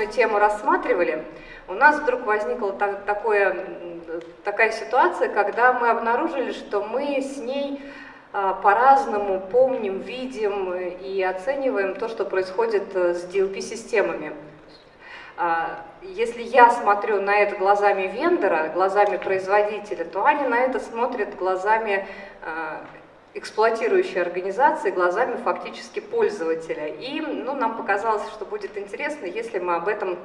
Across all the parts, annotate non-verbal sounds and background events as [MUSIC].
подобную тему рассматривали, у нас вдруг возникла так, такое, такая ситуация, когда мы обнаружили, что мы с ней а, по-разному помним, видим и оцениваем то, что происходит э, с DLP-системами. А, если я смотрю на это глазами вендора, глазами производителя, то Аня на это смотрит глазами а, эксплуатирующей организации, глазами фактически пользователя. И ну, нам показалось, что будет интересно, если мы об этом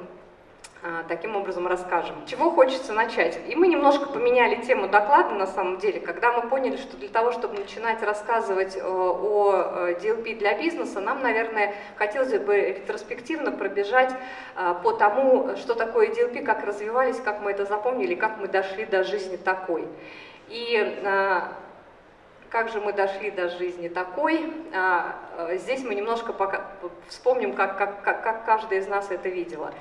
а, таким образом расскажем. Чего хочется начать? И мы немножко поменяли тему доклада на самом деле, когда мы поняли, что для того, чтобы начинать рассказывать э, о DLP э, для бизнеса, нам, наверное, хотелось бы ретроспективно пробежать э, по тому, что такое DLP, как развивались, как мы это запомнили, как мы дошли до жизни такой. И как же мы дошли до жизни такой. Здесь мы немножко пока вспомним, как, как, как каждая из нас это видела.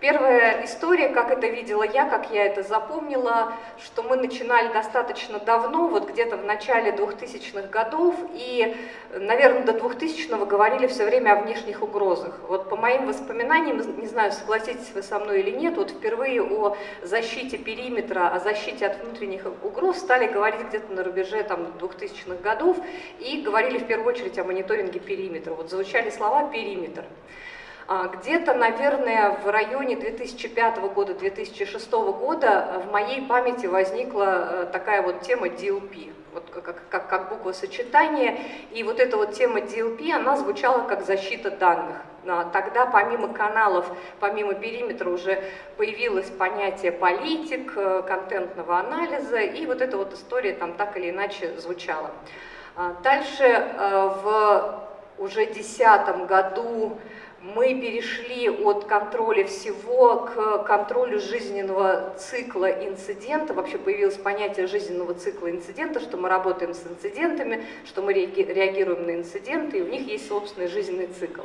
Первая история, как это видела я, как я это запомнила, что мы начинали достаточно давно, вот где-то в начале 2000-х годов, и, наверное, до 2000-го говорили все время о внешних угрозах. Вот по моим воспоминаниям, не знаю, согласитесь вы со мной или нет, вот впервые о защите периметра, о защите от внутренних угроз стали говорить где-то на рубеже там, 2000-х годов, и говорили в первую очередь о мониторинге периметра. Вот звучали слова «периметр». А, где-то, наверное, в районе 2005 года, 2006 года в моей памяти возникла э, такая вот тема DLP, вот как, как, как буква сочетания. И вот эта вот тема DLP, она звучала как защита данных. А, тогда помимо каналов, помимо периметра уже появилось понятие политик, э, контентного анализа, и вот эта вот история там так или иначе звучала. А, дальше э, в уже 2010 году мы перешли от контроля всего к контролю жизненного цикла инцидента. Вообще появилось понятие жизненного цикла инцидента, что мы работаем с инцидентами, что мы реагируем на инциденты, и у них есть собственный жизненный цикл.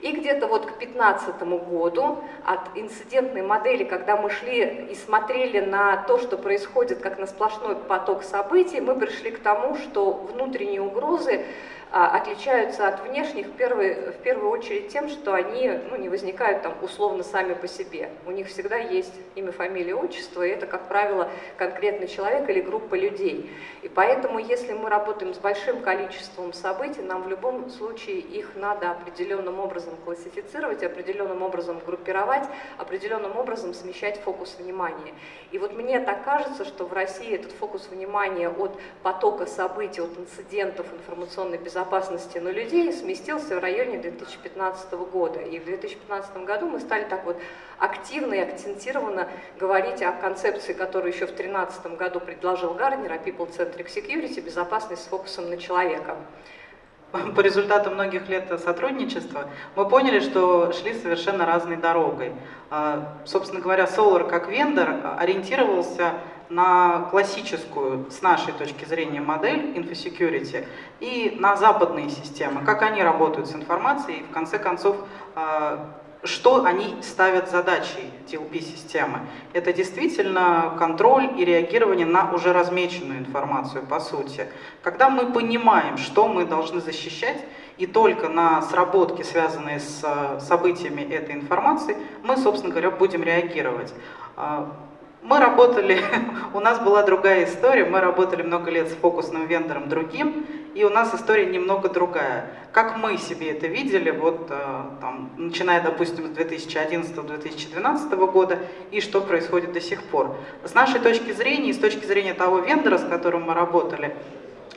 И где-то вот к 2015 году от инцидентной модели, когда мы шли и смотрели на то, что происходит как на сплошной поток событий, мы пришли к тому, что внутренние угрозы отличаются от внешних в первую, в первую очередь тем, что они ну, не возникают там условно сами по себе. У них всегда есть имя, фамилия, отчество, и это, как правило, конкретный человек или группа людей. И поэтому, если мы работаем с большим количеством событий, нам в любом случае их надо определенным образом классифицировать, определенным образом группировать, определенным образом смещать фокус внимания. И вот мне так кажется, что в России этот фокус внимания от потока событий, от инцидентов информационной безопасности, безопасности на людей сместился в районе 2015 года. И в 2015 году мы стали так вот активно и акцентированно говорить о концепции, которую еще в 2013 году предложил Гарнер, о People-Centric Security, безопасность с фокусом на человека [LAUGHS] по результату многих лет сотрудничества мы поняли, что шли совершенно разной дорогой. А, собственно говоря, Solar как вендор ориентировался на классическую, с нашей точки зрения, модель InfoSecurity и на западные системы, как они работают с информацией, и в конце концов, а, что они ставят задачей TLP-системы. Это действительно контроль и реагирование на уже размеченную информацию, по сути. Когда мы понимаем, что мы должны защищать, и только на сработки, связанные с а, событиями этой информации, мы, собственно говоря, будем реагировать. А, мы работали, [LAUGHS] у нас была другая история, мы работали много лет с фокусным вендором другим, и у нас история немного другая. Как мы себе это видели, вот э, там, начиная, допустим, с 2011-2012 года, и что происходит до сих пор. С нашей точки зрения, и с точки зрения того вендора, с которым мы работали,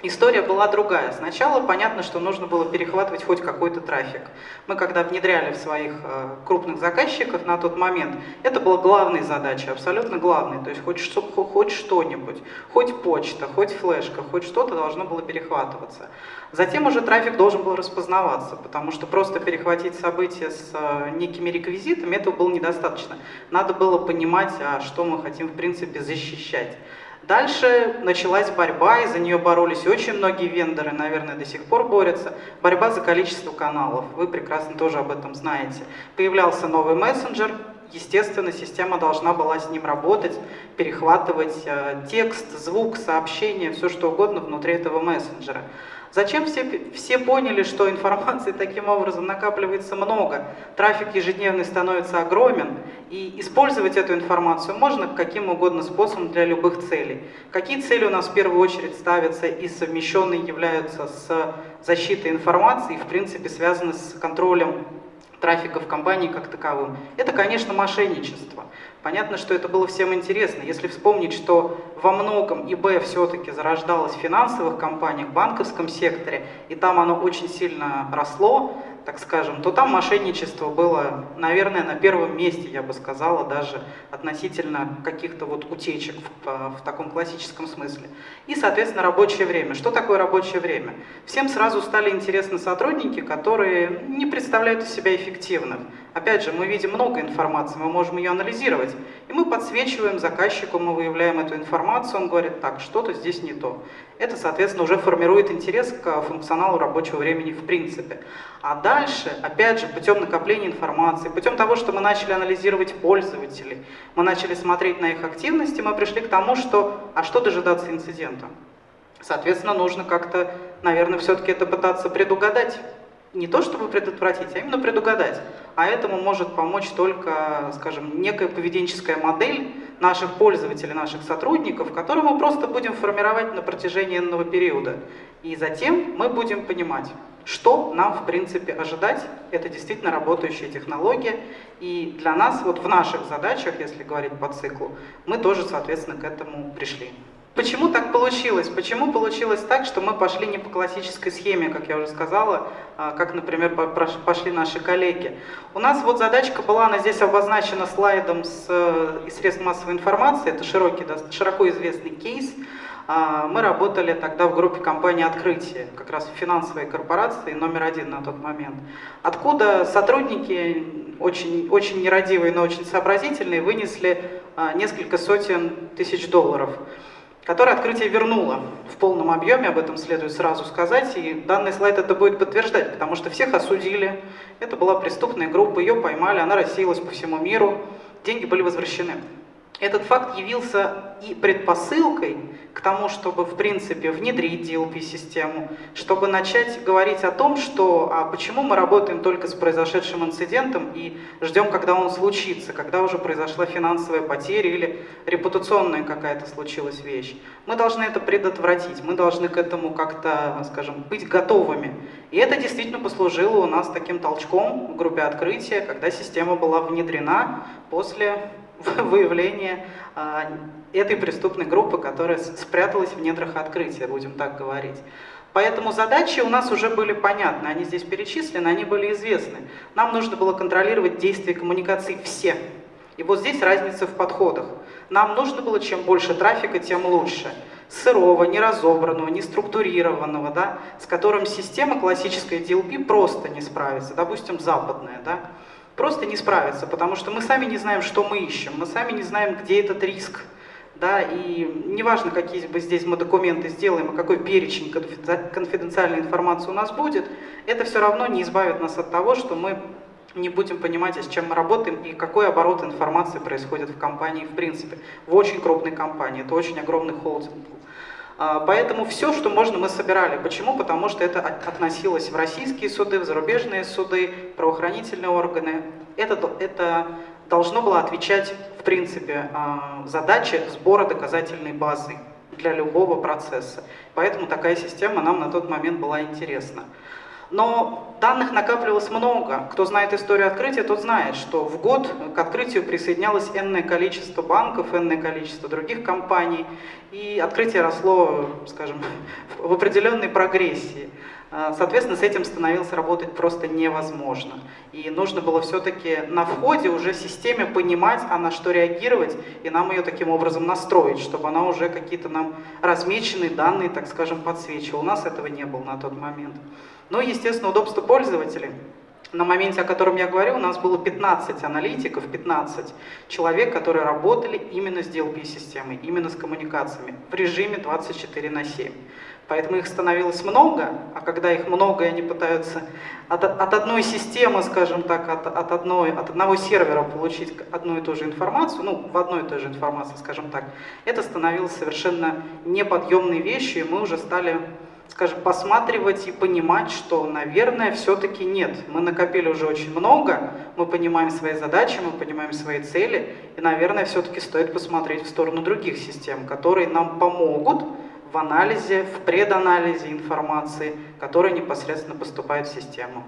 История была другая. Сначала понятно, что нужно было перехватывать хоть какой-то трафик. Мы когда внедряли в своих э, крупных заказчиков на тот момент, это была главной задачей, абсолютно главной. То есть хоть, хоть что-нибудь, хоть почта, хоть флешка, хоть что-то должно было перехватываться. Затем уже трафик должен был распознаваться, потому что просто перехватить события с э, некими реквизитами, этого было недостаточно. Надо было понимать, а что мы хотим в принципе защищать. Дальше началась борьба, и за нее боролись очень многие вендоры, наверное, до сих пор борются. Борьба за количество каналов, вы прекрасно тоже об этом знаете. Появлялся новый мессенджер, естественно, система должна была с ним работать, перехватывать э, текст, звук, сообщение, все что угодно внутри этого мессенджера. Зачем все, все поняли, что информации таким образом накапливается много, трафик ежедневный становится огромен, и использовать эту информацию можно каким угодно способом для любых целей. Какие цели у нас в первую очередь ставятся и совмещенные являются с защитой информации, и в принципе связаны с контролем трафика в компании как таковым. Это, конечно, мошенничество. Понятно, что это было всем интересно. Если вспомнить, что во многом ИБ все-таки зарождалось в финансовых компаниях, в банковском секторе, и там оно очень сильно росло, так скажем, то там мошенничество было, наверное, на первом месте, я бы сказала, даже относительно каких-то вот утечек в, в таком классическом смысле. И, соответственно, рабочее время. Что такое рабочее время? Всем сразу стали интересны сотрудники, которые не представляют из себя эффективных. Опять же, мы видим много информации, мы можем ее анализировать, и мы подсвечиваем заказчику, мы выявляем эту информацию, он говорит, так, что-то здесь не то. Это, соответственно, уже формирует интерес к функционалу рабочего времени в принципе. А дальше, опять же, путем накопления информации, путем того, что мы начали анализировать пользователей, мы начали смотреть на их активности, мы пришли к тому, что, а что дожидаться инцидента? Соответственно, нужно как-то, наверное, все-таки это пытаться предугадать не то чтобы предотвратить, а именно предугадать. А этому может помочь только, скажем, некая поведенческая модель наших пользователей, наших сотрудников, которую мы просто будем формировать на протяжении энного периода. И затем мы будем понимать, что нам, в принципе, ожидать. Это действительно работающая технология. И для нас, вот в наших задачах, если говорить по циклу, мы тоже, соответственно, к этому пришли. Почему так получилось? Почему получилось так, что мы пошли не по классической схеме, как я уже сказала, а, как, например, пошли наши коллеги? У нас вот задачка была, она здесь обозначена слайдом с, э, из средств массовой информации, это широкий, широко известный кейс. А, мы работали тогда в группе компании «Открытие», как раз финансовой корпорации номер один на тот момент. Откуда сотрудники, очень, очень нерадивые, но очень сообразительные, вынесли а, несколько сотен тысяч долларов которое открытие вернуло в полном объеме, об этом следует сразу сказать, и данный слайд это будет подтверждать, потому что всех осудили, это была преступная группа, ее поймали, она рассеялась по всему миру, деньги были возвращены. Этот факт явился и предпосылкой к тому, чтобы, в принципе, внедрить DLP-систему, чтобы начать говорить о том, что а почему мы работаем только с произошедшим инцидентом и ждем, когда он случится, когда уже произошла финансовая потеря или репутационная какая-то случилась вещь. Мы должны это предотвратить, мы должны к этому как-то, скажем, быть готовыми. И это действительно послужило у нас таким толчком в группе открытия, когда система была внедрена после [LAUGHS] выявление а, этой преступной группы, которая спряталась в недрах открытия, будем так говорить. Поэтому задачи у нас уже были понятны, они здесь перечислены, они были известны. Нам нужно было контролировать действия коммуникаций все. И вот здесь разница в подходах. Нам нужно было чем больше трафика, тем лучше. Сырого, неразобранного, неструктурированного, да, с которым система классической DLP просто не справится, допустим, западная. Да просто не справиться, потому что мы сами не знаем, что мы ищем, мы сами не знаем, где этот риск. Да, и неважно, какие бы здесь мы документы сделаем, и какой перечень конфиденциальной информации у нас будет, это все равно не избавит нас от того, что мы не будем понимать, с чем мы работаем и какой оборот информации происходит в компании в принципе. В очень крупной компании, это очень огромный холдинг. А, поэтому все, что можно, мы собирали. Почему? Потому что это относилось в российские суды, в зарубежные суды, правоохранительные органы. Это, это должно было отвечать, в принципе, а, задаче сбора доказательной базы для любого процесса. Поэтому такая система нам на тот момент была интересна. Но данных накапливалось много. Кто знает историю открытия, тот знает, что в год к открытию присоединялось энное количество банков, энное количество других компаний, и открытие росло, скажем, [LAUGHS] в определенной прогрессии. А, соответственно, с этим становилось работать просто невозможно. И нужно было все-таки на входе уже системе понимать, а на что реагировать, и нам ее таким образом настроить, чтобы она уже какие-то нам размеченные данные, так скажем, подсвечивала. У нас этого не было на тот момент. Ну и, естественно, удобство пользователей. На моменте, о котором я говорю, у нас было 15 аналитиков, 15 человек, которые работали именно с DLP-системой, именно с коммуникациями в режиме 24 на 7. Поэтому их становилось много, а когда их много, и они пытаются от, от одной системы, скажем так, от, от, одной, от одного сервера получить одну и ту же информацию, ну, в одной и той же информации, скажем так, это становилось совершенно неподъемной вещью, и мы уже стали скажем, посматривать и понимать, что, наверное, все-таки нет. Мы накопили уже очень много, мы понимаем свои задачи, мы понимаем свои цели, и, наверное, все-таки стоит посмотреть в сторону других систем, которые нам помогут в анализе, в преданализе информации, которая непосредственно поступает в систему.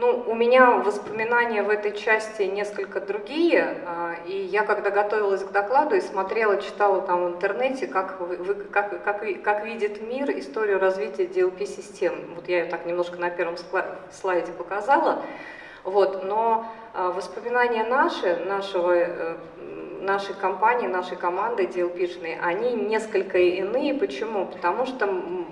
Ну, у меня воспоминания в этой части несколько другие, а, и я когда готовилась к докладу и смотрела, читала там в интернете, как, вы, как, как, как видит мир историю развития DLP-систем. Вот я ее так немножко на первом слайде показала, вот, но а, воспоминания наши, нашего, э, нашей компании, нашей команды DLP-шной, они несколько иные. Почему? Потому что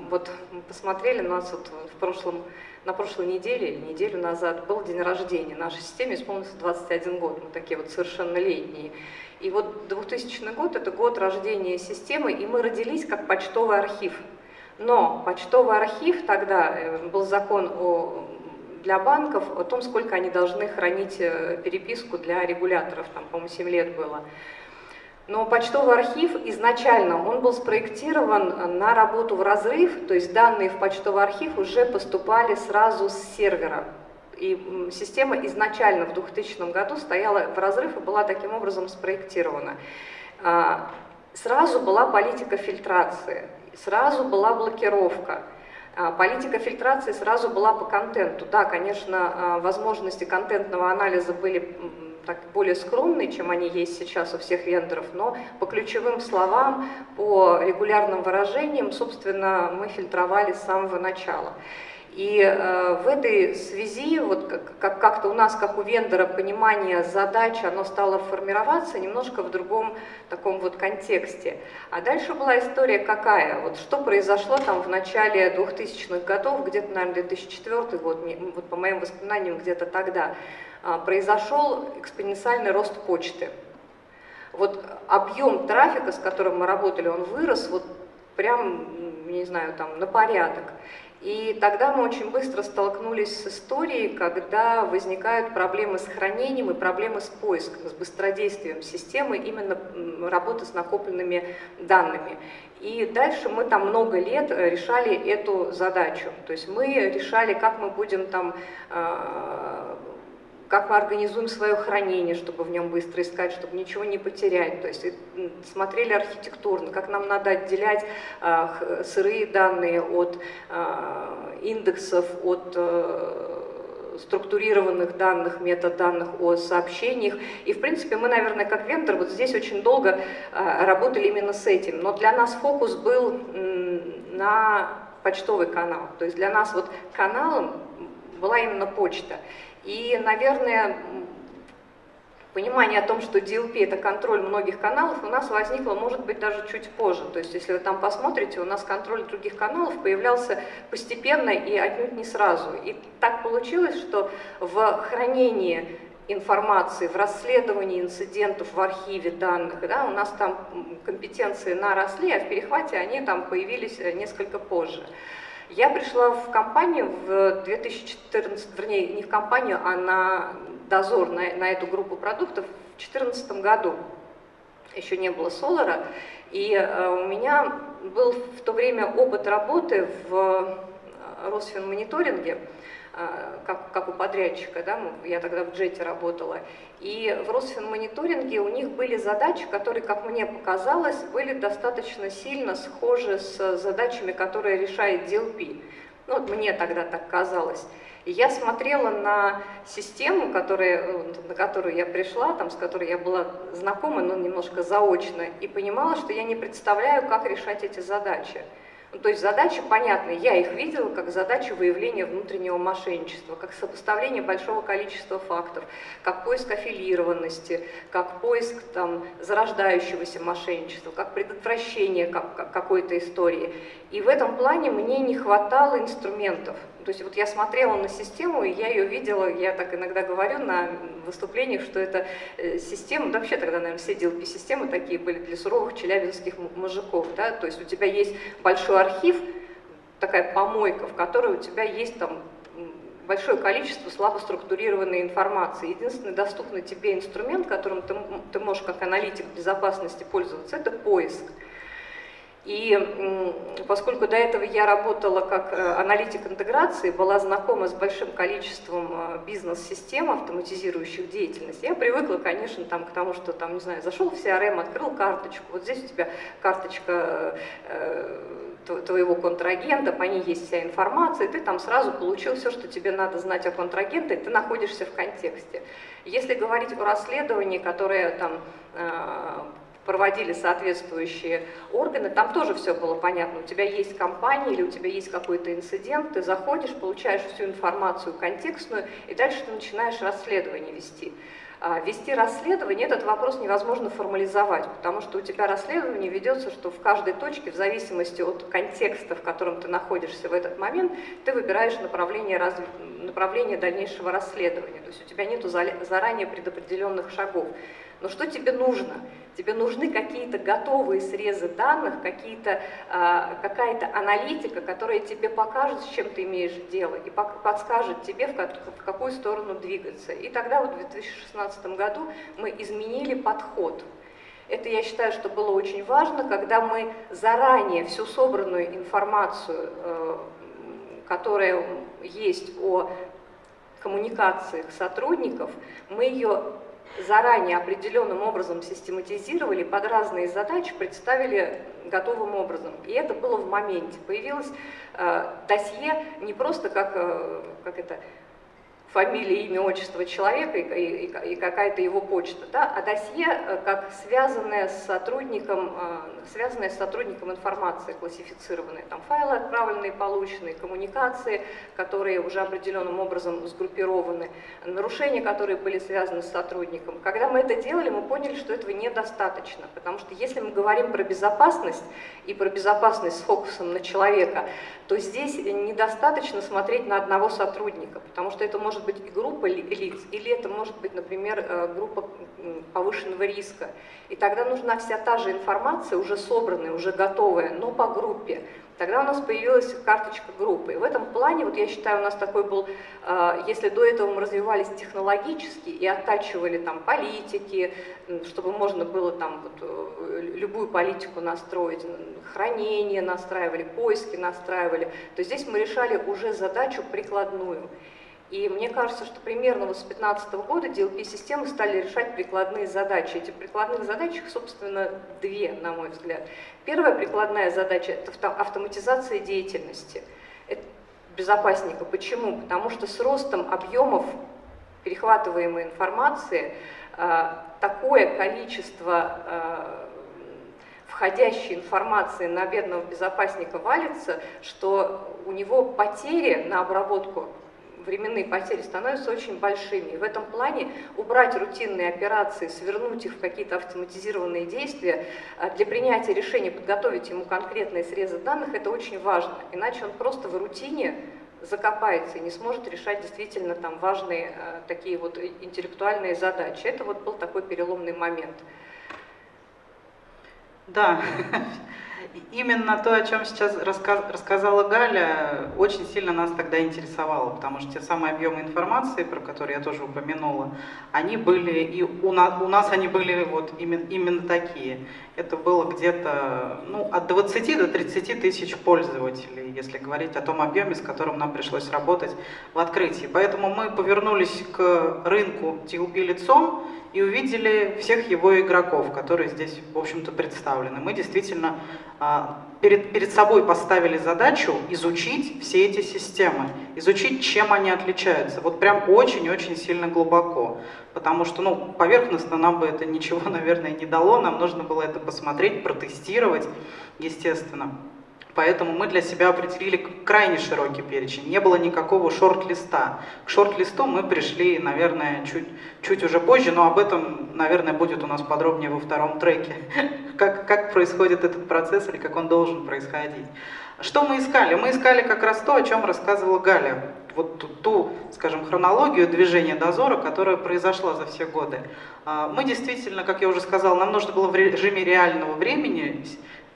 вот посмотрели нас вот в прошлом на прошлой неделе, неделю назад, был день рождения. Нашей системе исполнился 21 год, мы такие вот совершеннолетние. И вот 2000 год – это год рождения системы, и мы родились как почтовый архив. Но почтовый архив тогда, э, был закон о, для банков о том, сколько они должны хранить э, переписку для регуляторов, там, по-моему, 7 лет было. Но почтовый архив изначально, он был спроектирован на работу в разрыв, то есть данные в почтовый архив уже поступали сразу с сервера. И система изначально в 2000 году стояла в разрыв и была таким образом спроектирована. А, сразу была политика фильтрации, сразу была блокировка. А, политика фильтрации сразу была по контенту. Да, конечно, а, возможности контентного анализа были так более скромные, чем они есть сейчас у всех вендоров, но по ключевым словам, по регулярным выражениям, собственно, мы фильтровали с самого начала. И э, в этой связи, вот как, как-то у нас, как у вендора, понимание задач, оно стало формироваться немножко в другом таком вот контексте. А дальше была история какая? Вот что произошло там в начале 2000-х годов, где-то, наверное, 2004 год, вот по моим воспоминаниям, где-то тогда. А, произошел экспоненциальный рост почты. Вот объем трафика, с которым мы работали, он вырос вот прям, не знаю, там на порядок. И тогда мы очень быстро столкнулись с историей, когда возникают проблемы с хранением и проблемы с поиском, с быстродействием системы, именно работы с накопленными данными. И дальше мы там много лет решали эту задачу. То есть мы решали, как мы будем там а, как мы организуем свое хранение, чтобы в нем быстро искать, чтобы ничего не потерять. То есть смотрели архитектурно, как нам надо отделять э, сырые данные от э, индексов, от э, структурированных данных, метаданных о сообщениях. И, в принципе, мы, наверное, как вендор вот здесь очень долго э, работали именно с этим. Но для нас фокус был на почтовый канал. То есть для нас вот каналом была именно почта. И, наверное, понимание о том, что DLP – это контроль многих каналов, у нас возникло, может быть, даже чуть позже. То есть, если вы там посмотрите, у нас контроль других каналов появлялся постепенно и отнюдь не сразу. И так получилось, что в хранении информации, в расследовании инцидентов в архиве данных, да, у нас там компетенции наросли, а в перехвате они там появились несколько позже. Я пришла в компанию в 2014, вернее, не в компанию, а на дозор на, на эту группу продуктов в 2014 году. Еще не было Солара. И э, у меня был в то время опыт работы в э, Росфинмониторинге. А, как, как у подрядчика, да, я тогда в джете работала. И в Росфинмониторинге у них были задачи, которые, как мне показалось, были достаточно сильно схожи с задачами, которые решает DLP. Ну, вот мне тогда так казалось. И я смотрела на систему, которая, на которую я пришла, там, с которой я была знакома, но немножко заочно, и понимала, что я не представляю, как решать эти задачи. Ну, то есть задачи понятны, я их видела как задачу выявления внутреннего мошенничества, как сопоставление большого количества фактов, как поиск аффилированности, как поиск там, зарождающегося мошенничества, как предотвращение какой-то истории. И в этом плане мне не хватало инструментов. То есть вот я смотрела на систему, и я ее видела, я так иногда говорю на выступлениях, что это э, система, да вообще тогда, наверное, все DLP-системы такие были для суровых челябинских мужиков, да, то есть у тебя есть большой архив, такая помойка, в которой у тебя есть там большое количество слабо структурированной информации. Единственный доступный тебе инструмент, которым ты, ты можешь как аналитик безопасности пользоваться, это поиск. И поскольку до этого я работала как э, аналитик интеграции, была знакома с большим количеством э, бизнес-систем, автоматизирующих деятельность, я привыкла, конечно, там, к тому, что там, не знаю, зашел в CRM, открыл карточку, вот здесь у тебя карточка э, твоего контрагента, по ней есть вся информация, и ты там сразу получил все, что тебе надо знать о контрагенте, и ты находишься в контексте. Если говорить о расследовании, которое там проводили соответствующие органы, там тоже все было понятно. У тебя есть компания или у тебя есть какой-то инцидент, ты заходишь, получаешь всю информацию контекстную, и дальше ты начинаешь расследование вести. А, вести расследование, этот вопрос невозможно формализовать, потому что у тебя расследование ведется, что в каждой точке, в зависимости от контекста, в котором ты находишься в этот момент, ты выбираешь направление, раз... направление дальнейшего расследования. То есть у тебя нет заранее предопределенных шагов. Но что тебе нужно? Тебе нужны какие-то готовые срезы данных, какие-то, а, какая-то аналитика, которая тебе покажет, с чем ты имеешь дело, и подскажет тебе, в какую сторону двигаться. И тогда вот в 2016 году мы изменили подход. Это, я считаю, что было очень важно, когда мы заранее всю собранную информацию, э, которая есть о коммуникациях сотрудников, мы ее заранее определенным образом систематизировали, под разные задачи представили готовым образом. И это было в моменте. Появилось э, досье не просто как, э, как это, фамилия, имя, отчество человека и, и, и какая-то его почта, да, а досье э, как связанное с сотрудником, э, связанное с сотрудником информации, классифицированные, там файлы отправленные, полученные, коммуникации, которые уже определенным образом сгруппированы, нарушения, которые были связаны с сотрудником. Когда мы это делали, мы поняли, что этого недостаточно, потому что если мы говорим про безопасность и про безопасность с фокусом на человека, то здесь недостаточно смотреть на одного сотрудника, потому что это может быть группа лиц, или это может быть, например, э, группа повышенного риска. И тогда нужна вся та же информация, уже собранная, уже готовая, но по группе. Тогда у нас появилась карточка группы. И в этом плане, вот я считаю, у нас такой был, э, если до этого мы развивались технологически и оттачивали там политики, чтобы можно было там вот, э, любую политику настроить, хранение настраивали, поиски настраивали, то здесь мы решали уже задачу прикладную. И мне кажется, что примерно вот с 2015 года DLP-системы стали решать прикладные задачи. Эти прикладные задачи, собственно, две, на мой взгляд. Первая прикладная задача – это автоматизация деятельности это безопасника. Почему? Потому что с ростом объемов перехватываемой информации а, такое количество а, входящей информации на бедного безопасника валится, что у него потери на обработку временные потери становятся очень большими. И в этом плане убрать рутинные операции, свернуть их в какие-то автоматизированные действия, а, для принятия решения подготовить ему конкретные срезы данных, это очень важно. Иначе он просто в рутине закопается и не сможет решать действительно там важные э, такие вот интеллектуальные задачи. Это вот был такой переломный момент. Да, именно то, о чем сейчас рассказала Галя, очень сильно нас тогда интересовало, потому что те самые объемы информации, про которые я тоже упомянула, они были, и у нас, у нас они были вот именно, именно такие. Это было где-то ну, от 20 до 30 тысяч пользователей, если говорить о том объеме, с которым нам пришлось работать в открытии. Поэтому мы повернулись к рынку TLP лицом, и увидели всех его игроков, которые здесь, в общем-то, представлены. Мы действительно а, перед, перед собой поставили задачу изучить все эти системы, изучить, чем они отличаются, вот прям очень-очень сильно глубоко. Потому что, ну, поверхностно нам бы это ничего, [LAUGHS] наверное, не дало, нам нужно было это посмотреть, протестировать, естественно. Поэтому мы для себя определили крайне широкий перечень. Не было никакого шорт-листа. К шорт-листу мы пришли, наверное, чуть, чуть уже позже, но об этом, наверное, будет у нас подробнее во втором треке. [LAUGHS] Как, как происходит этот процесс или как он должен происходить. Что мы искали? Мы искали как раз то, о чем рассказывала Галя. Вот ту, ту, скажем, хронологию движения дозора, которая произошла за все годы. А, мы действительно, как я уже сказала, нам нужно было в режиме реального времени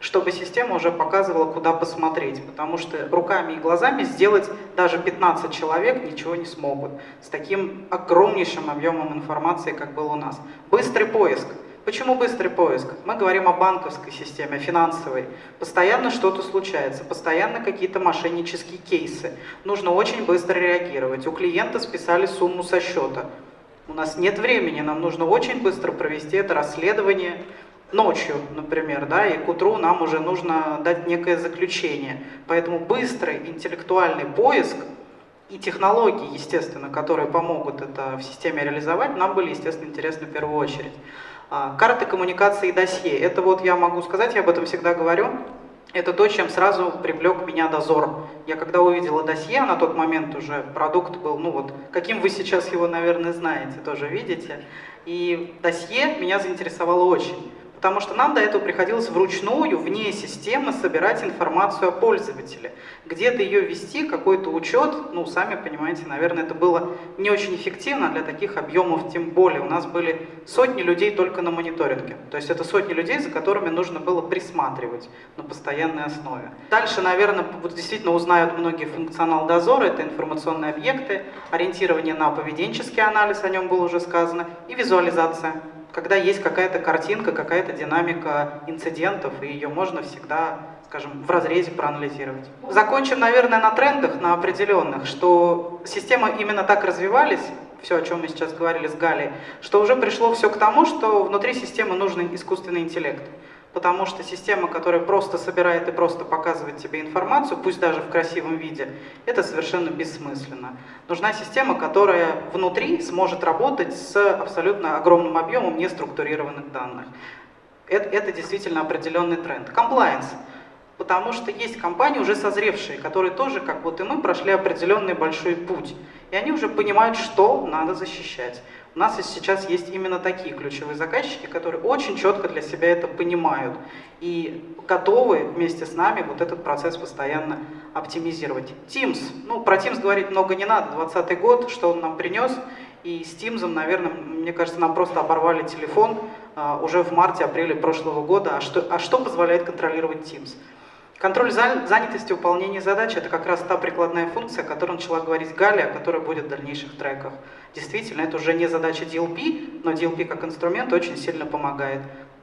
чтобы система уже показывала, куда посмотреть, потому что руками и глазами сделать даже 15 человек ничего не смогут с таким огромнейшим объемом информации, как был у нас. Быстрый поиск. Почему быстрый поиск? Мы говорим о банковской системе, о финансовой. Постоянно что-то случается, постоянно какие-то мошеннические кейсы. Нужно очень быстро реагировать. У клиента списали сумму со счета. У нас нет времени, нам нужно очень быстро провести это расследование, ночью, например, да, и к утру нам уже нужно дать некое заключение. Поэтому быстрый интеллектуальный поиск и технологии, естественно, которые помогут это в системе реализовать, нам были, естественно, интересны в первую очередь. А, карты коммуникации и досье. Это вот я могу сказать, я об этом всегда говорю. Это то, чем сразу привлек меня дозор. Я когда увидела досье, на тот момент уже продукт был, ну вот, каким вы сейчас его, наверное, знаете, тоже видите. И досье меня заинтересовало очень. Потому что нам до этого приходилось вручную, вне системы, собирать информацию о пользователе. Где-то ее вести, какой-то учет, ну, сами понимаете, наверное, это было не очень эффективно для таких объемов, тем более. У нас были сотни людей только на мониторинге. То есть это сотни людей, за которыми нужно было присматривать на постоянной основе. Дальше, наверное, вот действительно узнают многие функционал дозора, это информационные объекты, ориентирование на поведенческий анализ, о нем было уже сказано, и визуализация когда есть какая-то картинка, какая-то динамика инцидентов, и ее можно всегда, скажем, в разрезе проанализировать. Закончим, наверное, на трендах, на определенных, что системы именно так развивались, все, о чем мы сейчас говорили с Галей, что уже пришло все к тому, что внутри системы нужен искусственный интеллект потому что система, которая просто собирает и просто показывает тебе информацию, пусть даже в красивом виде, это совершенно бессмысленно. Нужна система, которая внутри сможет работать с абсолютно огромным объемом неструктурированных данных. Это, это действительно определенный тренд. Комплайенс. Потому что есть компании уже созревшие, которые тоже, как вот и мы, прошли определенный большой путь. И они уже понимают, что надо защищать. У нас сейчас есть именно такие ключевые заказчики, которые очень четко для себя это понимают и готовы вместе с нами вот этот процесс постоянно оптимизировать. Teams, ну про Teams говорить много не надо, 20 год, что он нам принес, и с Teams, наверное, мне кажется, нам просто оборвали телефон а, уже в марте-апреле прошлого года. А что, а что позволяет контролировать Teams? Контроль занятости, выполнения задач – это как раз та прикладная функция, о которой начала говорить Галя, которая будет в дальнейших треках. Действительно, это уже не задача DLP, но DLP как инструмент очень сильно помогает.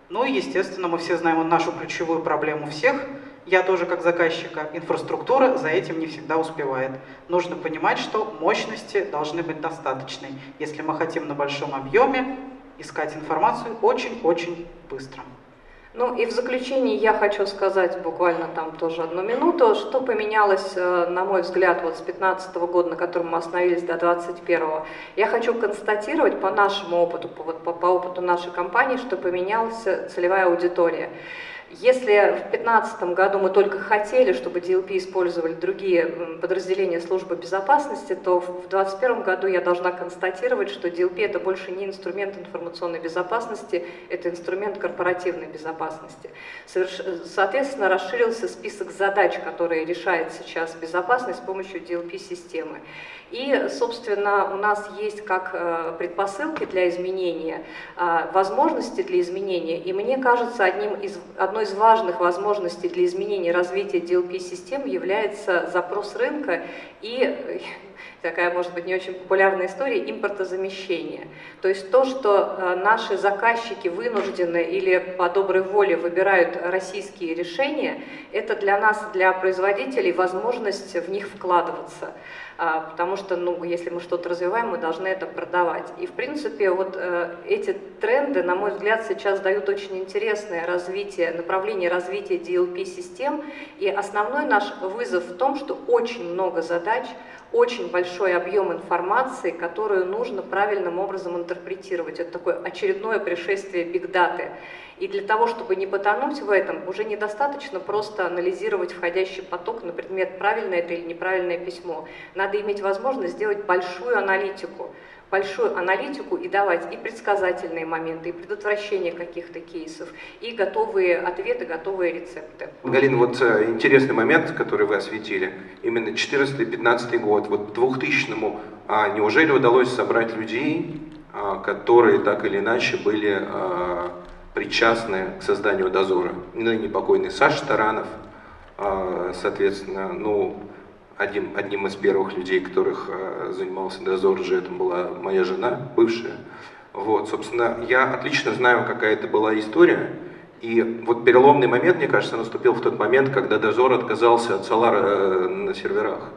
Ну и, естественно, мы все знаем нашу ключевую проблему всех. Я тоже как заказчика. Инфраструктура за этим не всегда успевает. Нужно понимать, что мощности должны быть достаточной, если мы хотим на большом объеме искать информацию очень-очень быстро. Ну и в заключение я хочу сказать буквально там тоже одну минуту, что поменялось, э, на мой взгляд, вот с 15 -го года, на котором мы остановились до 21 -го. Я хочу констатировать по нашему опыту, по, по, по опыту нашей компании, что поменялась целевая аудитория. Если в 2015 году мы только хотели, чтобы DLP использовали другие подразделения службы безопасности, то в 2021 году я должна констатировать, что DLP это больше не инструмент информационной безопасности, это инструмент корпоративной безопасности. Соответственно, расширился список задач, которые решает сейчас безопасность с помощью DLP-системы. И, собственно, у нас есть как э, предпосылки для изменения, а, возможности для изменения. И мне кажется, одним из, одной из важных возможностей для изменения развития DLP-систем является запрос рынка и [LAUGHS] такая, может быть, не очень популярная история, импортозамещение. То есть то, что э, наши заказчики вынуждены или по доброй воле выбирают российские решения, это для нас, для производителей, возможность в них вкладываться. А, потому что, ну, если мы что-то развиваем, мы должны это продавать. И, в принципе, вот э, эти тренды, на мой взгляд, сейчас дают очень интересное развитие, направление развития DLP-систем, и основной наш вызов в том, что очень много задач, очень большой объем информации, которую нужно правильным образом интерпретировать. Это такое очередное пришествие бигдаты. И для того, чтобы не потонуть в этом, уже недостаточно просто анализировать входящий поток на предмет, правильное это или неправильное письмо. Надо иметь возможность сделать большую аналитику большую аналитику и давать и предсказательные моменты, и предотвращение каких-то кейсов, и готовые ответы, готовые рецепты. Галина, вот э, интересный момент, который вы осветили, именно 14-15 год, вот 2000-му, а неужели удалось собрать людей, а, которые так или иначе были а, причастны к созданию дозора. Ныне покойный Саша Таранов, а, соответственно, ну, одним, одним из первых людей, которых а, занимался дозор же, это была моя жена, бывшая. Вот, собственно, я отлично знаю, какая это была история. И вот переломный момент, мне кажется, наступил в тот момент, когда дозор отказался от Solar э, на серверах.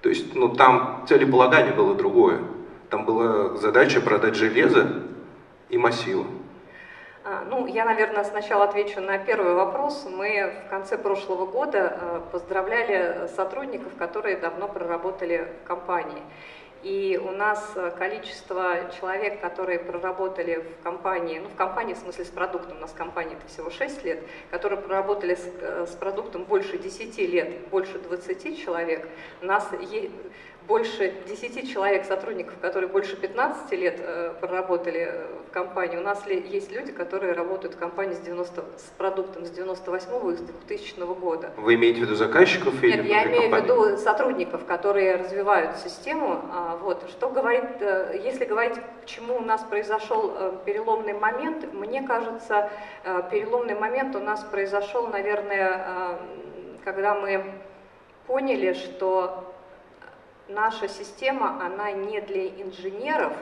То есть, ну, там целеполагание было другое. Там была задача продать железо и массивы. А, ну, я, наверное, сначала отвечу на первый вопрос. Мы в конце прошлого года э, поздравляли сотрудников, которые давно проработали в компании. И у нас э, количество человек, которые проработали в компании, ну в компании в смысле с продуктом, у нас компания это всего 6 лет, которые проработали с, э, с продуктом больше 10 лет, больше 20 человек, у нас больше 10 человек, сотрудников, которые больше 15 лет э, проработали э, в компании. У нас есть люди, которые работают в компании с, 90, с продуктом с 98 и с 2000 года. Вы имеете в виду заказчиков или Нет, я имею компании? в виду сотрудников, которые развивают систему. А, вот. Что говорит, э, если говорить, почему у нас произошел переломный момент, мне кажется, переломный момент у нас произошел, наверное, когда мы поняли, что наша система, она не для инженеров,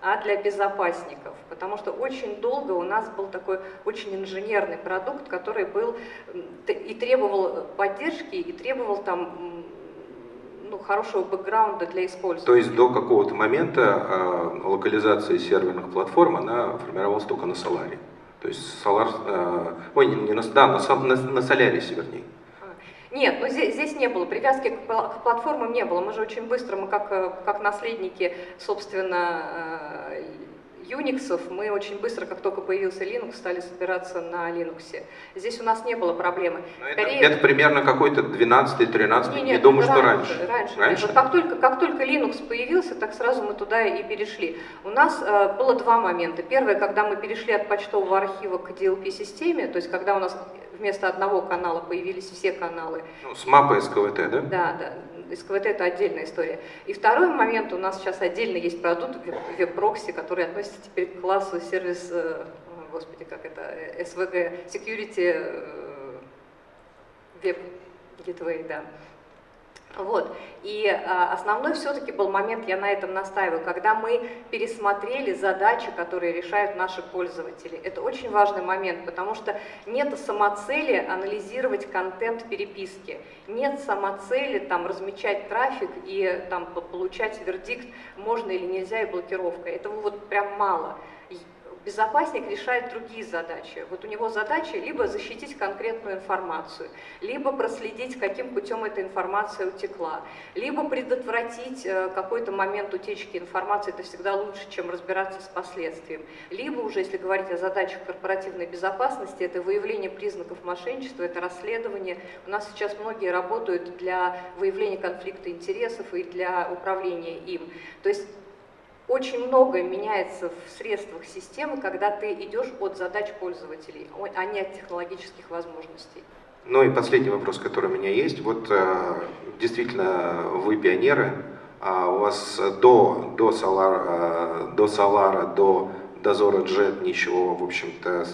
а для безопасников, потому что очень долго у нас был такой очень инженерный продукт, который был и требовал поддержки, и требовал там ну, хорошего бэкграунда для использования. То есть до какого-то момента э, локализация серверных платформ, она формировалась только на Solaris. То есть Solar, э, ой, не, не на, да, на, на, на Solaris, вернее. Нет, ну здесь, здесь не было, привязки к, к платформам не было. Мы же очень быстро, мы как, э, как наследники, собственно, э, Unix, мы очень быстро, как только появился Linux, стали собираться на Linux. Здесь у нас не было проблемы. Скорее... Это, это примерно какой-то 12-13, не, не думаю, что раньше. Раньше. раньше? Вот как, только, как только Linux появился, так сразу мы туда и перешли. У нас э, было два момента. Первое, когда мы перешли от почтового архива к DLP-системе, то есть когда у нас вместо одного канала появились все каналы. Ну, с мапой СКВТ, да? Да, да. СКВТ это отдельная история. И второй момент, у нас сейчас отдельно есть продукт веб-прокси, который относится теперь к классу сервис, э, господи, как это, SWG, Security Web Gateway, да. Вот. И а, основной все-таки был момент, я на этом настаиваю, когда мы пересмотрели задачи, которые решают наши пользователи. Это очень важный момент, потому что нет самоцели анализировать контент переписки, нет самоцели там, размечать трафик и там, получать вердикт, можно или нельзя, и блокировка. Этого вот прям мало. Безопасник решает другие задачи. Вот у него задача либо защитить конкретную информацию, либо проследить, каким путем эта информация утекла, либо предотвратить э, какой-то момент утечки информации, это всегда лучше, чем разбираться с последствием. Либо уже, если говорить о задачах корпоративной безопасности, это выявление признаков мошенничества, это расследование. У нас сейчас многие работают для выявления конфликта интересов и для управления им. То есть очень многое меняется в средствах системы, когда ты идешь от задач пользователей, а не от технологических возможностей. Ну и последний вопрос, который у меня есть. Вот э, действительно вы пионеры, а у вас до, до, Solar, э, до Solar, до Дозора Jet ничего, в общем-то,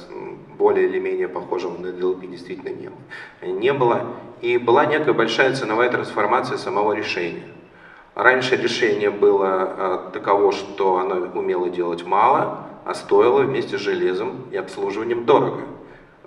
более или менее похожего на DLP действительно не, не было. И была некая большая ценовая трансформация самого решения. Раньше решение было э, таково, что оно умело делать мало, а стоило вместе с железом и обслуживанием дорого.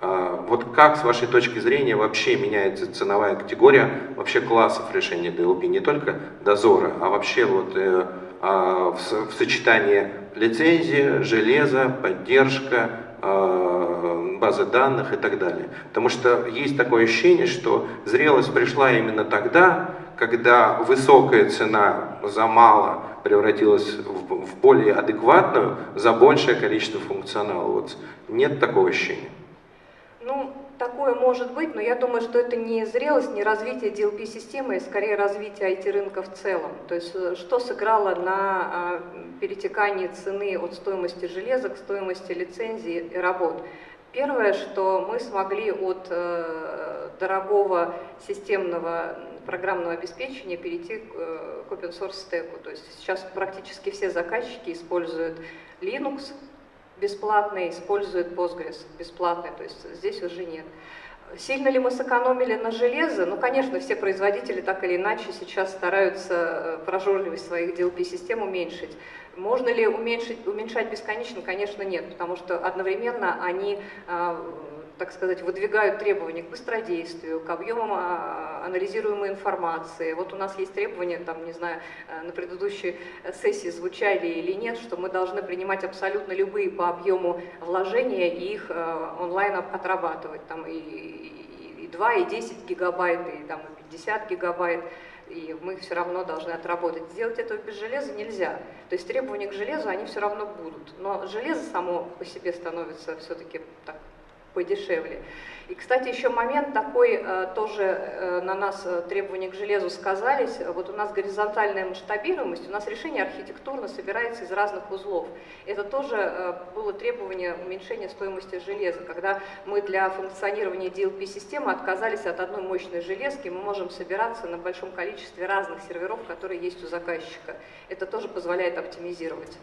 Э, вот как, с вашей точки зрения, вообще меняется ценовая категория вообще классов решения DLP, не только дозора, а вообще вот э, а, в сочетании лицензии, железа, поддержка, базы данных и так далее. Потому что есть такое ощущение, что зрелость пришла именно тогда, когда высокая цена за мало превратилась в, в более адекватную за большее количество функционала. Вот нет такого ощущения? Ну, такое может быть, но я думаю, что это не зрелость, не развитие DLP-системы, а скорее развитие IT-рынка в целом. То есть э, что сыграло на а, перетекании цены от стоимости железа к стоимости лицензии и работ? Первое, что мы смогли от э, дорогого системного программного обеспечения перейти к э, open source стеку. То есть сейчас практически все заказчики используют Linux, бесплатный использует Postgres, бесплатный, то есть здесь уже нет. Сильно ли мы сэкономили на железо? Ну, конечно, все производители так или иначе сейчас стараются э, прожорливость своих DLP-систем уменьшить. Можно ли уменьшить, уменьшать бесконечно? Конечно, нет, потому что одновременно они а, так сказать, выдвигают требования к быстродействию, к объемам а, анализируемой информации. Вот у нас есть требования, там, не знаю, э, на предыдущей сессии звучали или нет, что мы должны принимать абсолютно любые по объему вложения и их э, онлайн отрабатывать. Там и, и, и 2, и 10 гигабайт, и, там, и 50 гигабайт и мы все равно должны отработать. Сделать этого без железа нельзя. То есть требования к железу, они все равно будут. Но железо само по себе становится все-таки так подешевле. И, кстати, еще момент такой, э, тоже э, на нас э, требования к железу сказались. Вот у нас горизонтальная масштабируемость, у нас решение архитектурно собирается из разных узлов. Это тоже было требование уменьшения стоимости железа. Когда мы для функционирования DLP-системы отказались от одной мощной железки, мы можем собираться на большом количестве разных серверов, которые есть у заказчика. Это тоже позволяет оптимизировать.